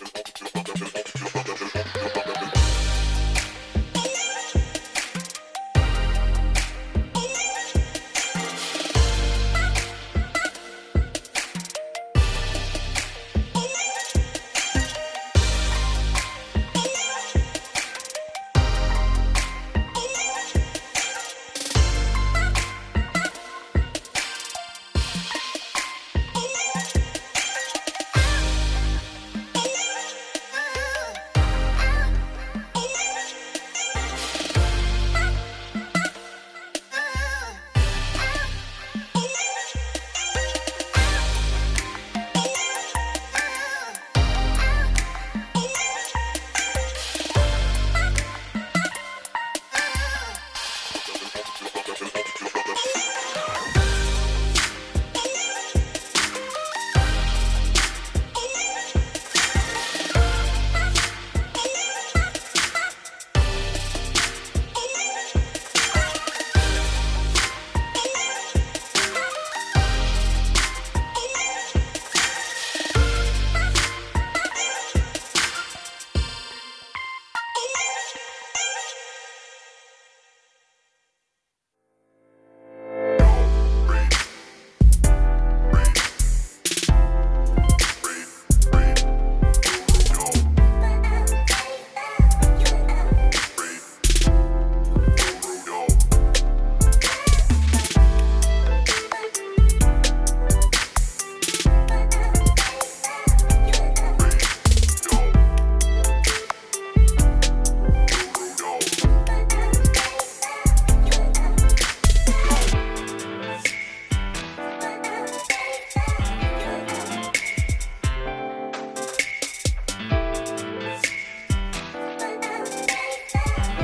production, production, production.